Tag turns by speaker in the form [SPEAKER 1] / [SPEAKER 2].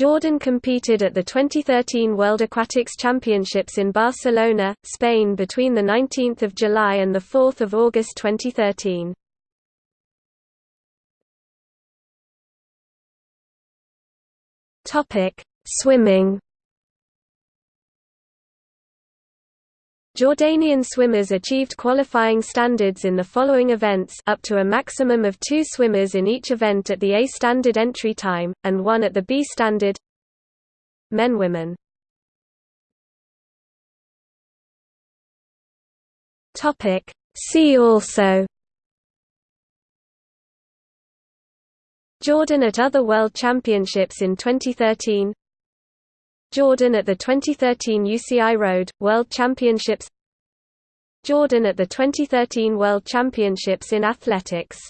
[SPEAKER 1] Jordan competed at the 2013 World Aquatics Championships in Barcelona, Spain between 19 July and 4 August 2013. Swimming Jordanian swimmers achieved qualifying standards in the following events up to a maximum of two swimmers in each event at the A standard entry time, and one at the B standard. Men Women. See also. Jordan at other World Championships in 2013 Jordan at the 2013 UCI Road, World Championships. Jordan at the 2013 World Championships in Athletics